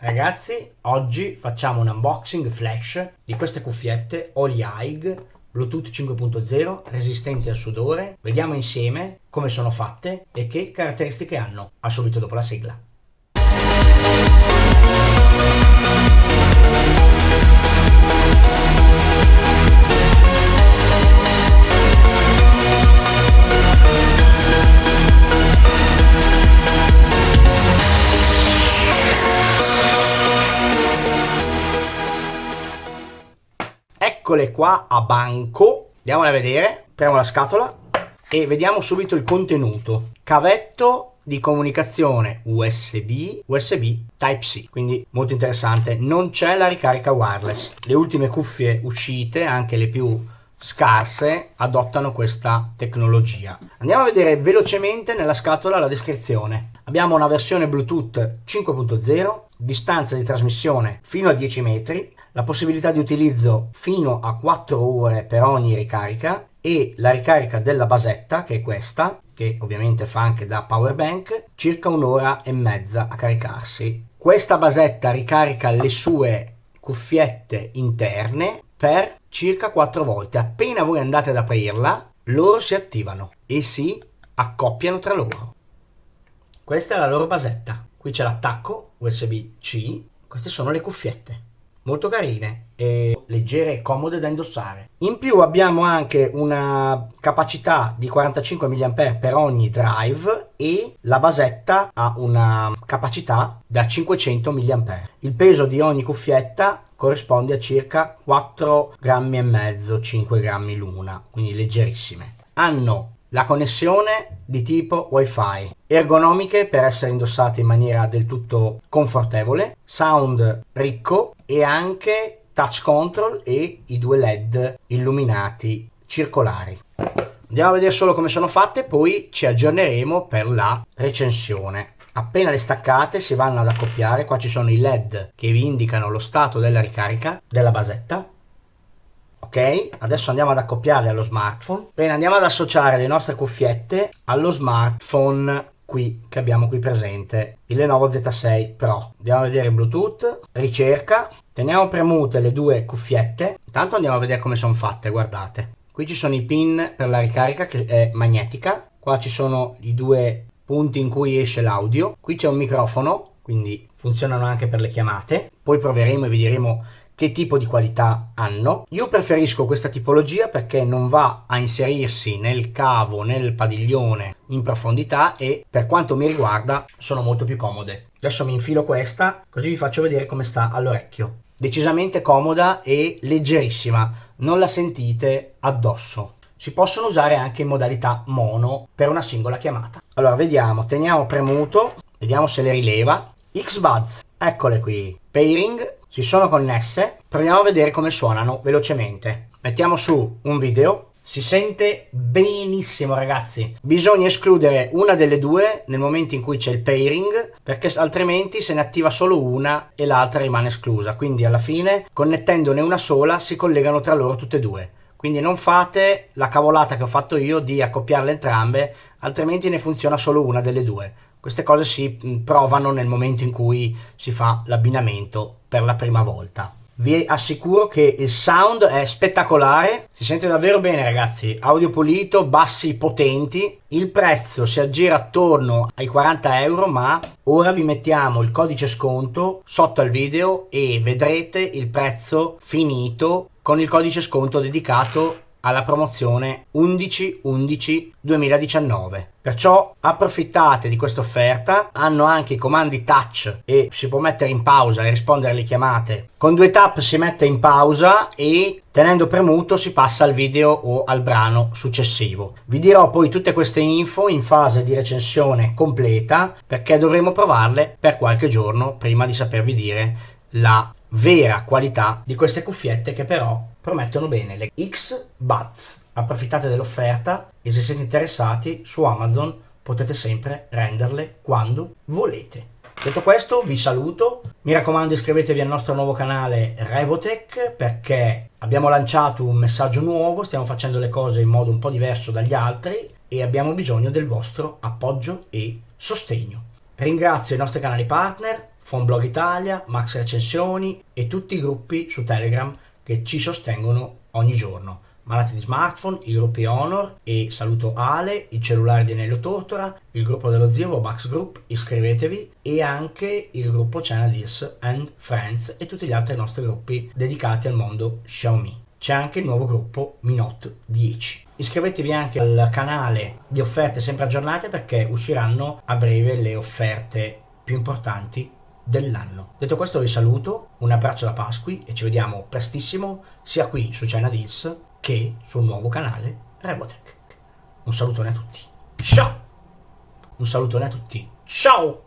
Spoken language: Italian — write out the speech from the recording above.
Ragazzi, oggi facciamo un unboxing flash di queste cuffiette Oli Haig Bluetooth 5.0 resistenti al sudore. Vediamo insieme come sono fatte e che caratteristiche hanno. A subito dopo la sigla. Eccole qua a banco andiamole a vedere apriamo la scatola e vediamo subito il contenuto cavetto di comunicazione USB, USB Type-C, quindi molto interessante. Non c'è la ricarica wireless. Le ultime cuffie uscite, anche le più scarse, adottano questa tecnologia. Andiamo a vedere velocemente nella scatola la descrizione. Abbiamo una versione Bluetooth 5.0, distanza di trasmissione fino a 10 metri, la possibilità di utilizzo fino a 4 ore per ogni ricarica e la ricarica della basetta, che è questa, che ovviamente fa anche da power bank, circa un'ora e mezza a caricarsi. Questa basetta ricarica le sue cuffiette interne per circa 4 volte. Appena voi andate ad aprirla, loro si attivano e si accoppiano tra loro. Questa è la loro basetta. Qui c'è l'attacco USB-C. Queste sono le cuffiette molto carine e leggere e comode da indossare. In più abbiamo anche una capacità di 45 mAh per ogni drive e la basetta ha una capacità da 500 mAh. Il peso di ogni cuffietta corrisponde a circa 4 grammi e mezzo, 5 grammi l'una, quindi leggerissime. Hanno la connessione di tipo wifi ergonomiche per essere indossate in maniera del tutto confortevole sound ricco e anche touch control e i due led illuminati circolari. Andiamo a vedere solo come sono fatte poi ci aggiorneremo per la recensione. Appena le staccate si vanno ad accoppiare. Qua ci sono i led che vi indicano lo stato della ricarica della basetta. Ok adesso andiamo ad accoppiare allo smartphone. Bene andiamo ad associare le nostre cuffiette allo smartphone qui che abbiamo qui presente il Lenovo Z6 Pro. Andiamo a vedere Bluetooth ricerca teniamo premute le due cuffiette. Intanto andiamo a vedere come sono fatte guardate. Qui ci sono i pin per la ricarica che è magnetica. Qua ci sono i due punti in cui esce l'audio. Qui c'è un microfono quindi funzionano anche per le chiamate. Poi proveremo e vi diremo che tipo di qualità hanno. Io preferisco questa tipologia perché non va a inserirsi nel cavo, nel padiglione in profondità e per quanto mi riguarda sono molto più comode. Adesso mi infilo questa così vi faccio vedere come sta all'orecchio. Decisamente comoda e leggerissima, non la sentite addosso. Si possono usare anche in modalità mono per una singola chiamata. Allora vediamo, teniamo premuto, vediamo se le rileva. X-Buds, eccole qui, pairing si sono connesse, proviamo a vedere come suonano velocemente. Mettiamo su un video, si sente benissimo ragazzi. Bisogna escludere una delle due nel momento in cui c'è il pairing perché altrimenti se ne attiva solo una e l'altra rimane esclusa. Quindi alla fine connettendone una sola si collegano tra loro tutte e due. Quindi non fate la cavolata che ho fatto io di accoppiarle entrambe altrimenti ne funziona solo una delle due. Queste cose si mm, provano nel momento in cui si fa l'abbinamento per la prima volta. Vi assicuro che il sound è spettacolare, si sente davvero bene ragazzi, audio pulito, bassi potenti, il prezzo si aggira attorno ai 40 euro ma ora vi mettiamo il codice sconto sotto al video e vedrete il prezzo finito con il codice sconto dedicato alla promozione 11-11 2019. Perciò approfittate di questa offerta, hanno anche i comandi touch e si può mettere in pausa e rispondere alle chiamate. Con due tap si mette in pausa e tenendo premuto si passa al video o al brano successivo. Vi dirò poi tutte queste info in fase di recensione completa perché dovremo provarle per qualche giorno prima di sapervi dire la vera qualità di queste cuffiette che però promettono bene le X Buds. Approfittate dell'offerta e se siete interessati su Amazon potete sempre renderle quando volete. Detto questo vi saluto, mi raccomando iscrivetevi al nostro nuovo canale Revotech perché abbiamo lanciato un messaggio nuovo, stiamo facendo le cose in modo un po' diverso dagli altri e abbiamo bisogno del vostro appoggio e sostegno. Ringrazio i nostri canali partner Blog Italia, Max Recensioni e tutti i gruppi su Telegram che ci sostengono ogni giorno. Malati di smartphone, i gruppi Honor e saluto Ale, il cellulare di Nello Tortora, il gruppo dello zio Max Group, iscrivetevi e anche il gruppo China This and Friends e tutti gli altri nostri gruppi dedicati al mondo Xiaomi c'è anche il nuovo gruppo Minot 10. Iscrivetevi anche al canale di offerte sempre aggiornate perché usciranno a breve le offerte più importanti dell'anno. Detto questo vi saluto, un abbraccio da Pasqui e ci vediamo prestissimo sia qui su China Deals che sul nuovo canale Rebotech. Un salutone a tutti. Ciao! Un salutone a tutti. Ciao!